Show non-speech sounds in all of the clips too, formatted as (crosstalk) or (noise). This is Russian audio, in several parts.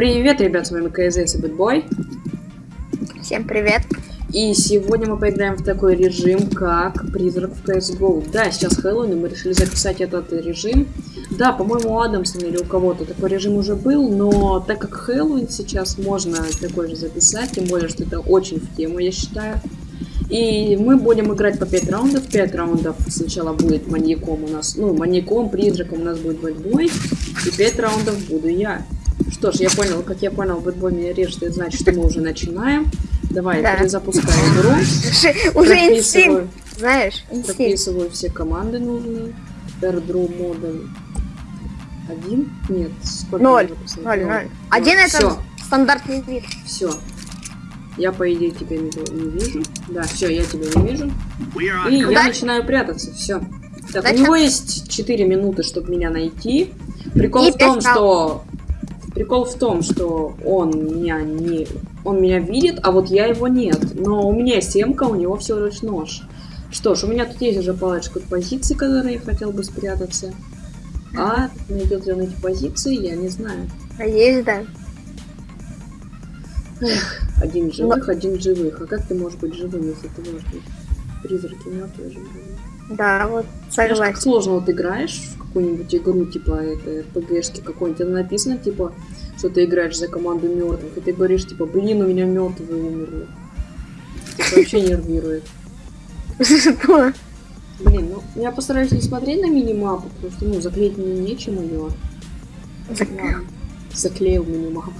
Привет, ребят, с вами КЗС и Бэтбой. Всем привет. И сегодня мы поиграем в такой режим, как Призрак в CSGO. Да, сейчас Хэллоуин, и мы решили записать этот режим. Да, по-моему, у Адамсона или у кого-то такой режим уже был, но так как Хэллоуин сейчас можно такой же записать, тем более, что это очень в тему, я считаю. И мы будем играть по 5 раундов. 5 раундов сначала будет маньяком у нас, ну, маньяком, призраком у нас будет бэтбой. И 5 раундов буду я. Что ж, я понял, как я понял, бэтбой меня режет, это значит, что мы уже начинаем. Давай, Да. перезапускаю игру. Уже, Прописываю. инстинкт, знаешь, инстинкт. Записываю все команды нужные. Airdrop модуль. Один? Нет, сколько? Ноль. Ноль, ноль. Один это стандартный вид. все. Я, по идее, тебя не, не вижу. Да, все, я тебя не вижу. И я начинаю прятаться, все. Так, у него есть 4 минуты, чтобы меня найти. Прикол И в том, что... Прикол в том, что он меня не... Он меня видит, а вот я его нет. Но у меня семка, у него всего лишь нож. Что ж, у меня тут есть уже парочку позиций, которые я хотел бы спрятаться. А найдет ли он эти позиции, я не знаю. А Есть, да. Один живых, один живых. А как ты можешь быть живым, если ты можешь быть? Призраки мертвые живые. Да, вот Знаешь, как согласен. сложно вот играешь в какую-нибудь игру, типа это РПГшки какой-нибудь, там написано, типа, что ты играешь за команду мертвых, и ты говоришь, типа, блин, у меня мертвые умерли. Это вообще нервирует. Что? Блин, ну я постараюсь не смотреть на минимапу, потому что, ну, заклеить мне нечем ее. Ладно. Заклеил минимапу.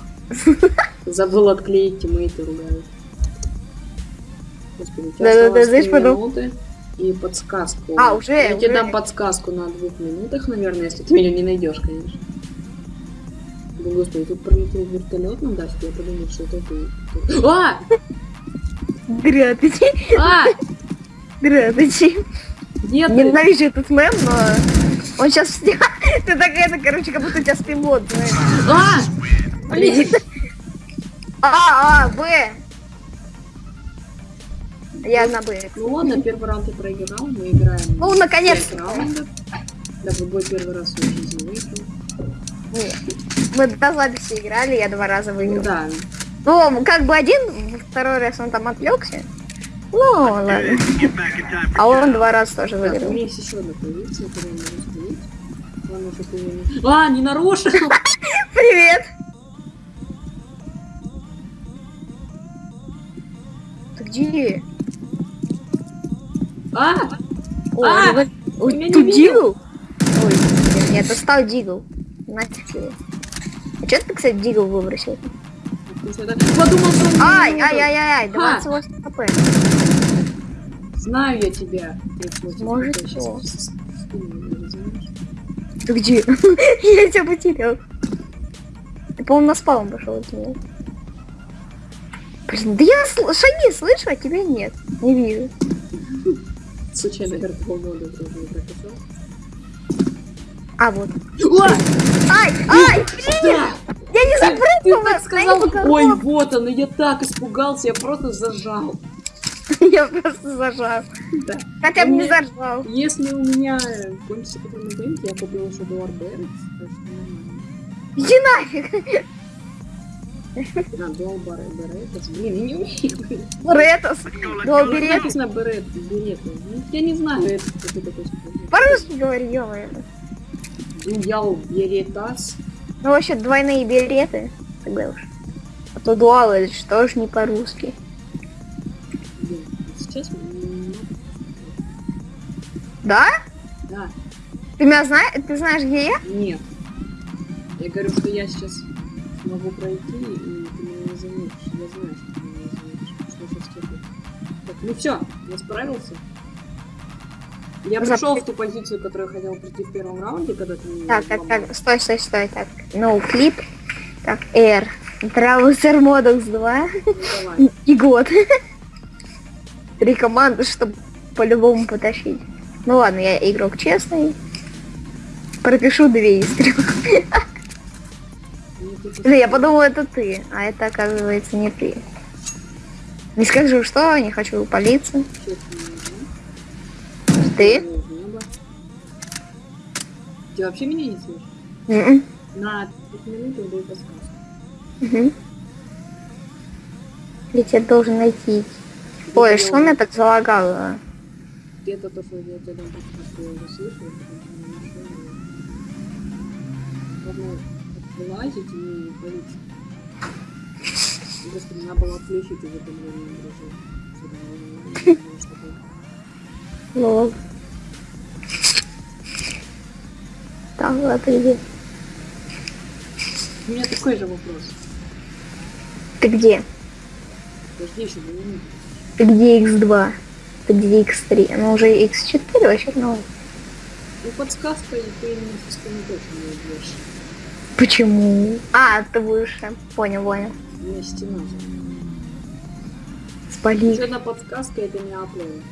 Забыл отклеить, тиммейты ругают. Господи, у тебя Да-да-да, осталось знаешь, три потом- и подсказку. А, уже, Я тебе уже. дам подсказку на двух минутах, наверное, если ты меня не найдешь, конечно. Да, господи, тут пролетел вертолет на даче, я подумал, что это ты. А! Здравствуйте. А! Здравствуйте. Ты? Ненавижу этот мем, но он сейчас... (laughs) Ты такая, это, короче, как будто у тебя знаешь. А! Блин! А, А, Б. Я на Б. Ну ладно, первый раунд я проиграл, мы играем Ну, наконец-то. Да, бой первый раз в жизни выиграл. Нет. Мы до записи играли, я два раза Ну выиграл. да, Ну, как бы один, второй раз он там отвлекся. Ну, ладно. А он два раза тоже так, у выиграл. меня есть еще одна позиция, которую я могу ты не... А, не нарушил! (laughs) Привет! Ты где? А! Ой, А! вот- ой, меня ты дигл? Ой, нет, это стал дигл. Нафиг тебе. А что ты, кстати, дигл выбросил? Подумал, что он Ай, ай, ай, ай, ай, Ха. 28 хп. Знаю я тебя. 38 Может, что? Ты где? (laughs) Я тебя потерял. Ты, по-моему, на спаун пошел от меня. Блин, да я сл- шаги слышу, а тебя нет. Не вижу. Случайно вертол мода тоже не прописал. А, вот. Ой! Ай, ай, Да! я не Ты, ты запрыгнула. так сказал, ой, вот он, я так испугался, я просто зажал. (laughs) Я просто зажал. Да. Хотя бы не зажал. Если у меня кончится бэнк, я купил еще Дуар Берет, нормально. Иди нафиг. Да, Дуал Берет, блин, я не умею. Ретос. До Тут берет. написано Берет, Берет. Ну, Я не знаю, это что ты такой. По-русски говори, ё Дуял Беретас. Ну вообще двойные береты. Тогда уж. А то дуал это же тоже не по-русски. Сейчас Да? да, Ты меня знаешь? Ты знаешь, где я? нет. Я говорю, что я сейчас могу пройти, и ты меня не заметишь. Я знаю, что ты меня не заметишь. Что сейчас делать? Так, ну все, я справился. Я Зап- пришел в ту позицию, которую я хотел прийти в первом раунде, когда ты меня Так, так, так, стой, стой, стой, так. No клип. Так, R. Траусер Модекс 2 Ну, давай. и год. Три команды, чтобы по-любому потащить. Ну ладно, я игрок честный. Пропишу две из трех. Я подумал, это ты, а это оказывается не ты. Не скажу, что, не хочу палиться. знаю. Ты? Ты вообще меня не слышишь? М-м. На 5 минут я даю подсказку. Угу. Я тебя должен найти. Ой, что меня так залагало? Где-то то, что я тебя там подсказку я уже слышал, я потом не нашел вылазить и не палиться. Просто надо было отключить уведомление дружил. Чтобы не знаю, что такое. Лол. Ладно, где? У меня такой же вопрос. Ты где? Подожди еще две минуты. Ты где X2? Ты где X3? Она уже X4 вообще ну. Ну, подсказка, и ты меня со спины точно не убьешь. Почему? А, ты будешь. э, Понял, понял. У меня стена. Еще Спали. одна подсказка, это не аплен.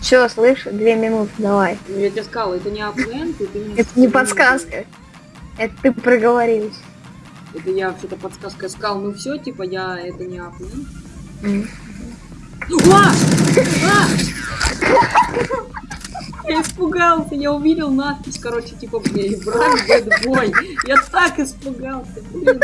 Все, слышь, две минуты, давай. Ну, я тебе сказал, это не аплен, ты со Это не подсказка. Это ты проговорился. Это я вообще-то подсказка сказал, ну все, типа, я, это не аплен. М. А! А! Я испугался, я увидел надпись, короче, типа, блин, брак, бэтбой. Я так испугался, блин.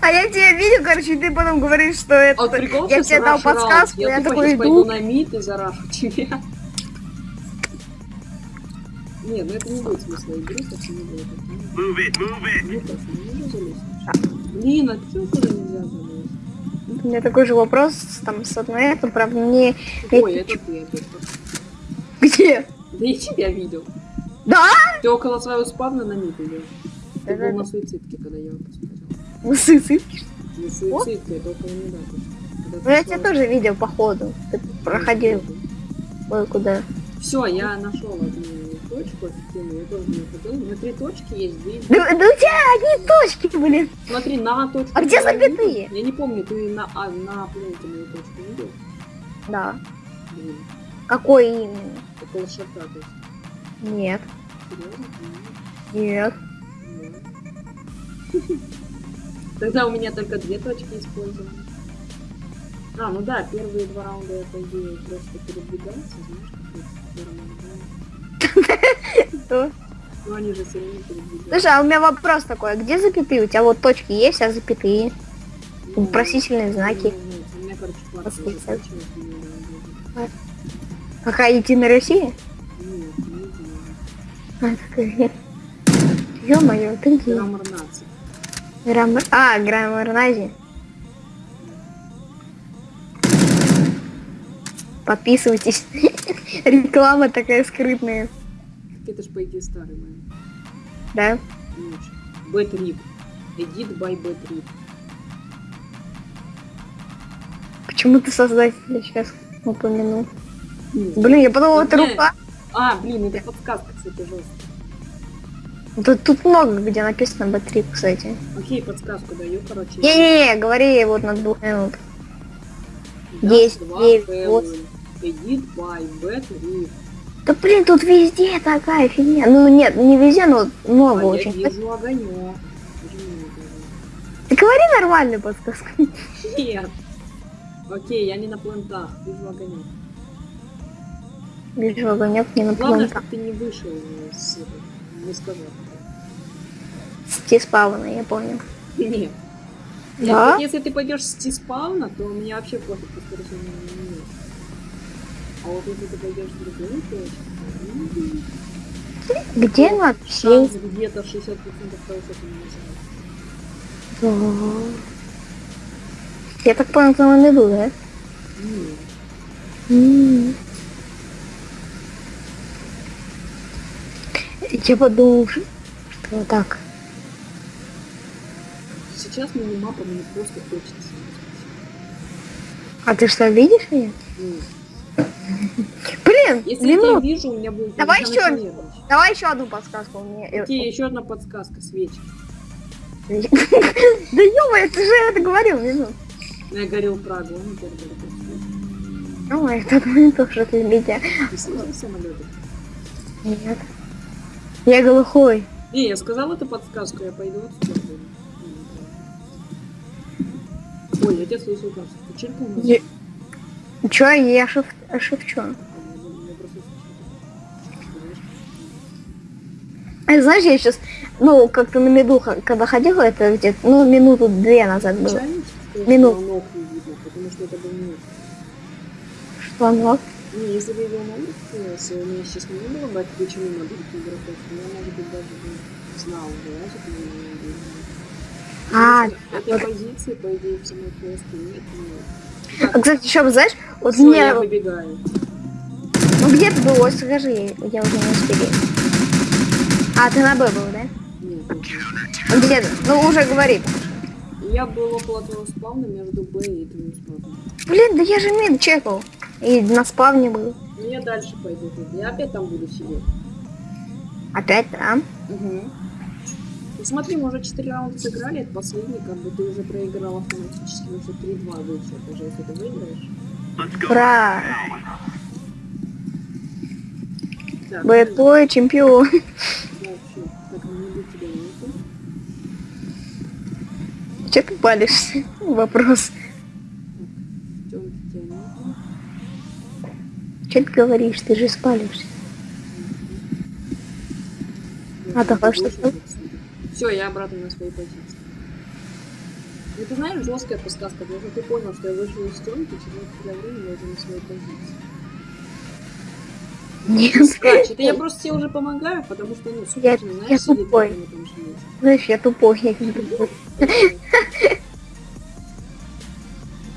А я тебя видел, короче, и ты потом говоришь, что это... А вот прикол, я что тебе дал подсказку, я, Я такой сейчас пойду иду. на мид и зарашу тебя. Нет, ну это не будет смысла игры, так не будет. Move it, move it. Ну так, ну нельзя залезть. Блин, а почему туда нельзя залезть? У меня такой же вопрос там с одной, это правда не... Ой, это ты опять. Где? Да я тебя видел. Да? Ты около своего спавна на мид идешь. Ты был на суицидке, когда я его посмотрел. Ну, сысы. Не суицидка, это около меда. Ну, я тебя тоже видел, походу. Ты проходил. Ой, куда? Все, я нашел одну точку офигенную, я тоже не хотел. У меня три точки есть, две. Да, да у тебя одни точки, блин. Смотри, на точку. А где запятые? Я не помню, ты на, а, на пленке мою точку видел? Да. Блин, Какой именно? около шата, то есть. Нет. Серьезно? Нет. Нет. (laughs) Тогда у меня только две точки использованы. А, ну да, первые два раунда я, по идее, просто передвигался, знаешь, как. Что? Ну, они же все равно передвигаются. Слушай, а у меня вопрос такой. а Где запятые? У тебя вот точки есть, а запятые? Ну, Вопросительные знаки. нет, У меня, короче, Какая идти на России? Нет, не. Ё-моё, ты где? Граммар нации. Граммар... А, граммарнази. Подписывайтесь. (laughs) Реклама такая скрытная. Это ж, по идее, старый мой. Да? Бэтрip. Edit by Бэтрip. Почему ты создателя сейчас упомянул? Блин, я подумала, это рука. А, блин, это подсказка, кстати, жесткая. Тут, тут много где написано Б3, кстати. Окей, подсказку даю, короче. Не-не-не, говори вот на двух минут. Раз, есть, два, есть, Хэллоуин. вот. Edit by Бэтрip. Да блин, тут везде такая фигня. Ну нет, не везде, но много А я очень. вижу огонек. Ты говори нормальную подсказку. Нет. Окей, я не на плентах, вижу огонек. Вижу огонек не на Главное, чтобы ты не вышел с не сказал. С T-спавна, я понял. Нет. Нет, Да? вот если ты пойдешь с T-спавна, то мне вообще пофиг, по скорости не нет. А вот если ты пойдешь в другую точку, м, Где надпись? шанс где-то 60% того, что ты не нажимаешь. Да. Я так понял, ты на иду, да? Нет. М. Я подумал, что вот так. Сейчас мини-мапа мне просто хочется. А ты что, видишь меня? Нет. Блин, Если я минут. вижу, у меня будет... Давай нажимать. Давай еще одну подсказку мне. Окей, еще одна подсказка, свечи. Да ё ты же это говорил, минут. Ну, Я горел Прагу, он теперь горит. Ну, это тоже ты меня. Ты самолеты? Нет. Я глухой. Не, я сказал эту подсказку, я пойду отсюда. Ой, я тебя слышу, кажется. Ты чиркнул? на- Я- Чё, я. А, я просто слышу. Знаешь? Я сейчас ну, как-то на меду, когда ходила, это где-то, ну, минуту две назад было. Печально, что Минут. ног не? Не, если бы его номер появился, у меня сейчас не было бы отключены на других игроков, я, может быть, даже бы знал, вылазит ли или нет. А, что Этой позиции, по идее, в самой квесте нет. но- А, кстати, еще, знаешь, вот Всё, мне, я выбегаю. ну, где ты был, Ой, скажи, я, уже не успели. А, ты на Б был, да? Нет, А Где ты? Ну, уже говори. Я был около твоего спавна между Б и твоим спавном. Блин, да я же мид чекал. И на спавне был. Я дальше пойду. тут. Я опять там буду сидеть. Опять там? Угу. Ну, смотри, мы уже 4 раунда сыграли, это последний, как бы ты уже проиграл автоматически, что 3-2 вышел, даже если ты выиграешь. Ура! Так, Б твой чемпион. (laughs) Че ты палишься? (laughs) Вопрос. Че ты говоришь? Ты же спалишься. А, давай, что ты? Все, я обратно на своей позиции. Ну, ты знаешь, жесткая подсказка, потому что ты понял, что я вышел из тёмки, через некоторое время я уже на своей позиции. Нет. Скач, это я просто тебе уже помогаю, потому что, ну, Я- супер, знаешь, я сидит тупой. же месте. Знаешь, я тупой. я не тупой. (laughs)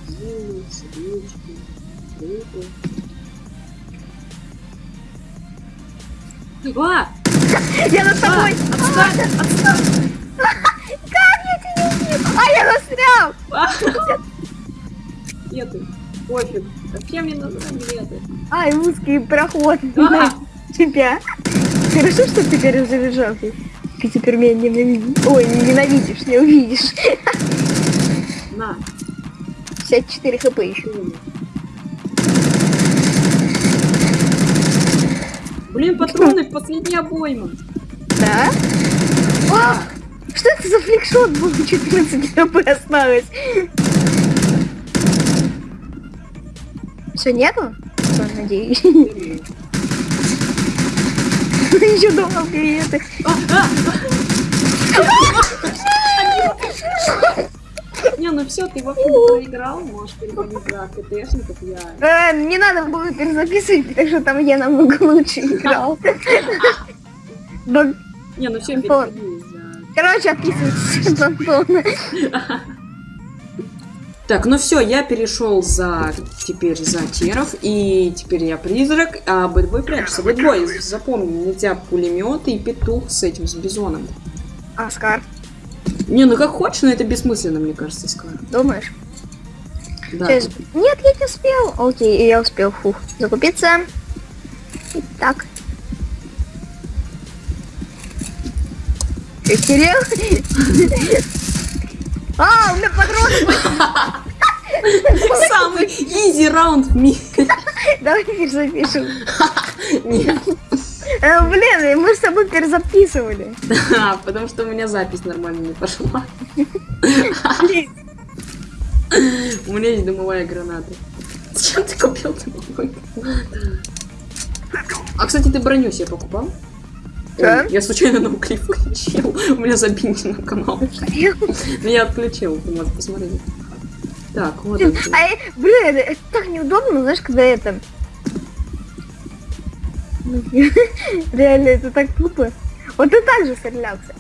Зилы, А! Я над тобой! Отстань! Отстань! (laughs) Как я тебя убил? А, я застрял! А! Ты? Пофиг. Вообще мне нужны билеты. Ай, узкий проход А! тебя. Хорошо, что ты теперь. Ты Ты теперь меня ненавидишь. Ой, не ненавидишь, не увидишь. На, 54 хп еще. Блин, патроны в последний обойма. Да? А, что это за фликшот был? 14 хп осталось. Все, нету? Всё, Надеюсь. Еще думал клиенты. Не, ну все, ты вообще проиграл, можешь переходить за КТшников, я... Э, не надо было перезаписывать, потому что там я намного (laughs) лучше играл. Не, ну все, за... Короче, Антона. (laughs) Так, ну все, я перешел за теперь за теров, и теперь я призрак, а бэтбой прячется. Бэтбой, запомни, нельзя пулеметы и петух с этим, с бизоном. Оскар, Не, ну как хочешь, но это бессмысленно, мне кажется, Скар. думаешь? Да. Сейчас- Нет, я не успел. Окей, я успел. Фух. Закупиться. Э, Кирилл? (laughs) А, у меня патроны. Самый изи раунд в мире. (laughs) Давай перезапишем. (laughs) Нет, Э, Блин, мы с тобой перезаписывали. (laughs) Да, потому что у меня запись нормально не пошла. (laughs) У меня есть дымовая граната. Зачем ты купил дымовую гранату? А, кстати, ты броню себе покупал? Ой, я случайно на клип включил. У меня забинен на канал. (laughs) Но я отключил, ты можешь посмотреть. Так, вот. А, э, блин, это так неудобно, знаешь, когда это... (laughs) Реально, это так тупо. Вот ты так же стрелял, кстати.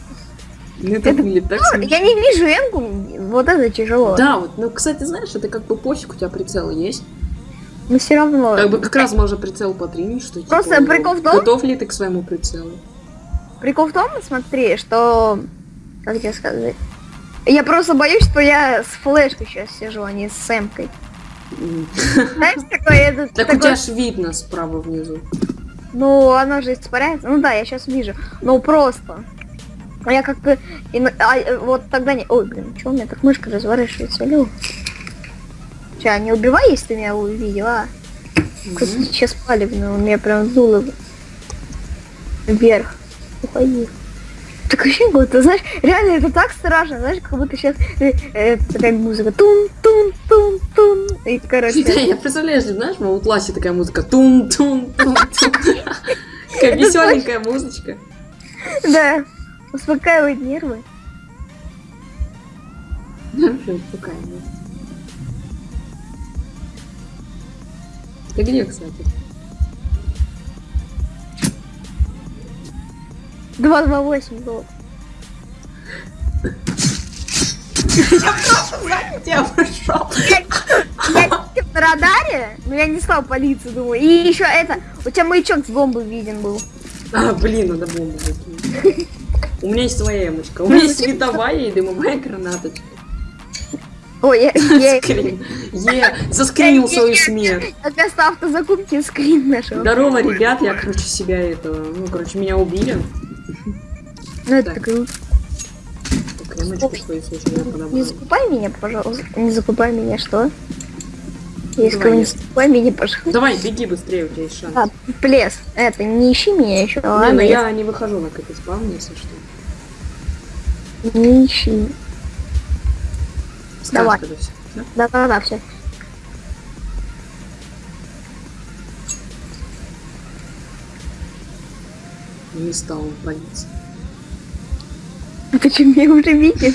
Ну, это выглядит так Ну, я не вижу эмку, вот это тяжело. Да, вот, ну, кстати, знаешь, это как бы пофиг, у тебя прицел есть. Но все равно. Как бы как раз можно прицел потренить, что типа, Просто прикол в том- Готов ли ты к своему прицелу? Прикол в том, смотри, что... Как тебе сказать? Я просто боюсь, что я с флешкой сейчас сижу, а не с эмкой. М. Знаешь, такое... Это, Так у тебя ж видно справа внизу. Ну, оно же испаряется. Ну да, я сейчас вижу. Ну просто. А Я как бы... и а, вот тогда не... Ой, блин, что у меня так мышка разворачивается? Алло. Че, не убивай, если ты меня увидел, а? Как Мгм. сейчас палевно, у меня прям дуло вверх. Уходи. Так вообще будто, знаешь, реально это так страшно, знаешь, как будто сейчас такая музыка тун тун тун тун и короче. Да, я представляю, что, знаешь, в Outlast'е такая музыка тун тун тун тун (laughs) Такая веселенькая музычка. Да. успокаивает нервы. Вообще, успокаивает. Ты где, кстати? 228 было. Я пошел. Я на радаре, но я не стал полицию, думаю. И еще это, у тебя маячок с бомбы виден был. А, блин, надо бомбу закинуть. У меня есть своя эмочка. У меня есть световая и дымовая гранаточка. Ой, я. Е, заскринил свою смерть. вместо автозакупки скрин нашел. Здорово, ребят, я, короче, себя этого, ну, короче, меня убили. Ну это Так. круто. Так, эмочку свою случайно Не закупай меня, пожалуйста. Не закупай меня, что? Я сказал, не закупай меня, пожалуйста. Давай, беги быстрее, у тебя есть шанс. А, плес. Это, не ищи меня еще. Не, ладно, ну я- я не выхожу на какой-то спавн, если что. Не ищи. Давай. Да-да-да, все. Не стал он палиться. Почему я уже видел?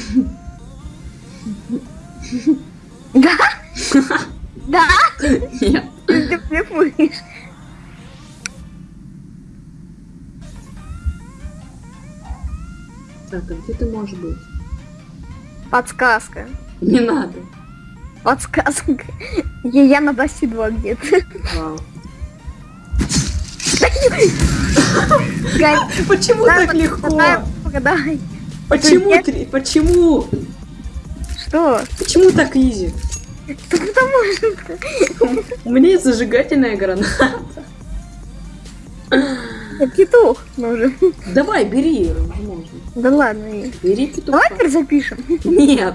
Да? Да? Нет. Ты блефуешь. Так, а где ты можешь быть? Подсказка. Не надо. Подсказка. Я, я на Даси 2 где-то. Вау. (laughs) Почему так легко? Погадай. Почему Нет. три? Почему? Что? Почему так изи? Потому что У меня есть зажигательная граната. я петух нужен. Давай, бери, можно. Да ладно. Бери петуха. Давай теперь запишем. Нет.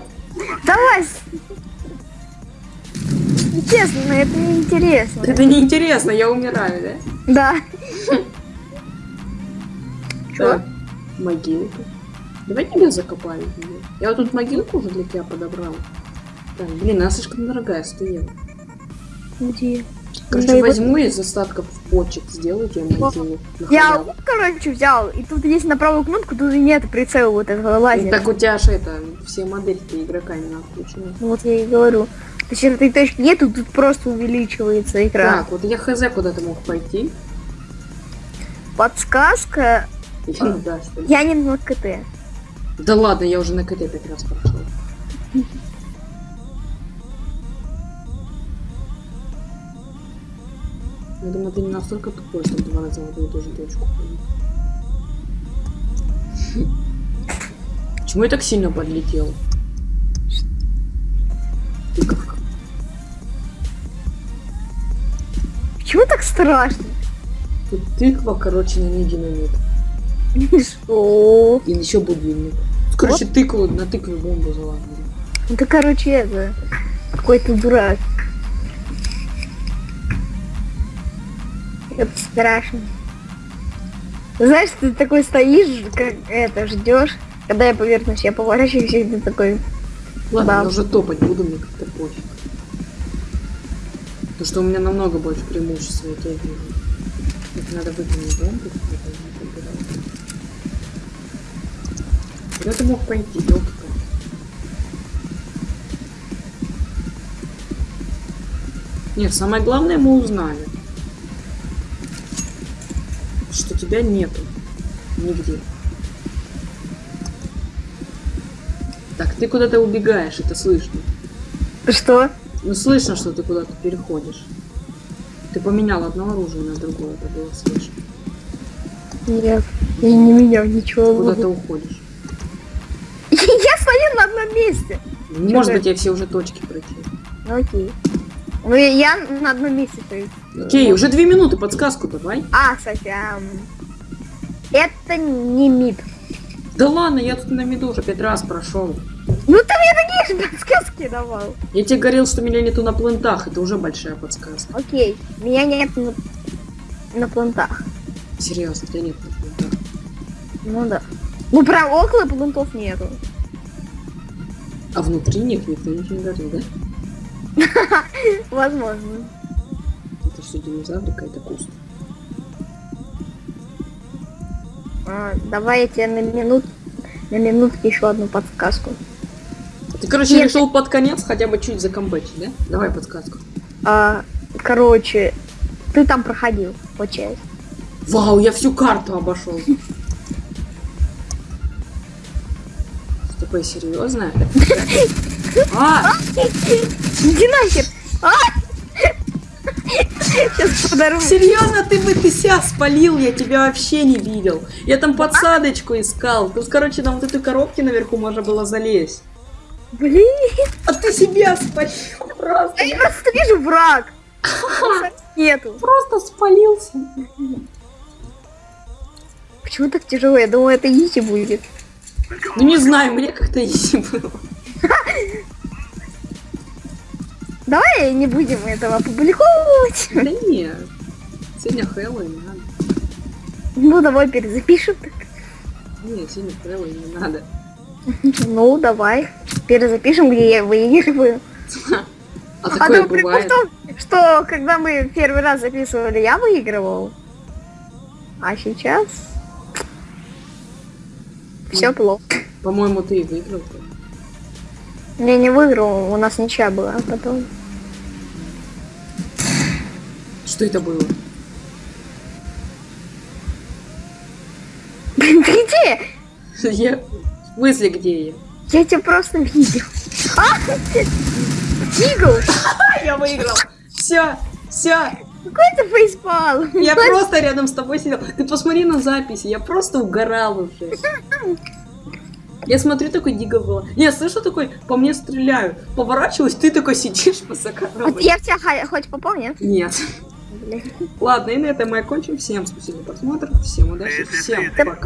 Давай. Честно, это неинтересно. Это неинтересно, я умираю, да? Да. Так, могилка. Давай тебя закопаю. её. Я вот тут могилку уже для тебя подобрал. Так, блин, она слишком дорогая стояла. Где? Короче, Да вот- возьму из остатков почек, сделаю тебе могилу. Я лук, короче, взял, и тут есть на правую кнопку, тут и нет прицела вот этого Ну, лазера. так у тебя же это, все модельки игрока не включены. Ну, Вот я и говорю. То есть этой точки нету, тут просто увеличивается экран. Так, вот я хз куда ты мог пойти. Подсказка. Ну. Я не на КТ. Да ладно, я уже на КТ пять раз прошел. Я думаю, ты не настолько тупой, чтобы два раза в одну и ту же точку. Почему я так сильно подлетел? Тыковка. Почему так страшно? Тут тыква, короче, на ней динамит. Что? И еще будильник. Короче, тыкву на тыкве бомбу заладили. Ну ты, короче, это... Какой-то дурак. Это страшно. Знаешь, ты такой стоишь, как это, ждешь, когда я повернусь, я поворачиваюсь, и ты такой... Ладно, Да. я уже топать буду, мне как-то пофиг. Потому что у меня намного больше преимуществ, я тебя вижу. Так, надо выкинуть бомбу. Куда ты мог пойти, елки Нет, самое главное мы узнали. Что тебя нету. Нигде. Так, ты куда-то убегаешь, это слышно. Что? Ну, слышно, что ты куда-то переходишь. Ты поменял одно оружие на другое, это было слышно. Нет, я не менял ничего. Куда ты уходишь? Я стою на одном месте. Может быть, я все уже точки пройти. Ну окей. Ну я на одном месте стою. Окей, уже две минуты, подсказку давай. А, кстати, это не мид. Да ладно, я тут на миду уже пять раз прошел. Ну ты мне такие же подсказки давал. Я тебе говорил, что меня нету на плентах, это уже большая подсказка. Окей, меня нет на, на плантах. Серьезно, тебя нет на плентах. Ну да. Ну прям около плантов нету. А внутри них никто ничего не говорил, да? (laughs) Возможно. Это все динозаврика, это куст. А, давай я тебе на минут на минутке еще одну подсказку. Ты, короче, Нет. решил под конец хотя бы чуть закомбачить, да? Давай подсказку. А, короче, ты там проходил, по части. Вау, я всю карту обошел. Такое серьезное? (laughs) А, Иди нахер! А! Сейчас серьезно, ты бы ты себя спалил, я тебя вообще не видел. Я там подсадочку искал. Тут, короче, на вот этой коробке наверху можно было залезть. Блин, А ты себя спалил просто. я просто вижу враг. Нету. Просто спалился. Почему так тяжело? Я думаю, это изи будет. Ну не знаю, мне как-то изи было. Давай не будем этого публиковать. Да нет. Сегодня Хэллоуин, не надо. Ну, давай перезапишем. Нет, сегодня Хэллоуин, не надо. Ну, давай. Перезапишем, где я выигрываю. А такое то прикол бывает. в том, что когда мы первый раз записывали, я выигрывал. А сейчас... Все плохо. По-моему, ты и выиграл. Я не выиграл, у нас ничья была а потом. Что это было? (laughs) Где? (laughs) Я... В смысле, где я? Я тебя просто видел. (laughs) А! Я выиграл. Все, все. Какой ты фейспал? Я просто рядом с тобой сидел. Ты посмотри на записи, я просто угорал уже. Я смотрю, такой диго было. Я слышу такой, по мне стреляют. Поворачиваюсь, ты такой сидишь по Вот я тебя хоть попал, нет? Ладно, и на этом мы окончим. Всем спасибо за просмотр, всем удачи, всем пока.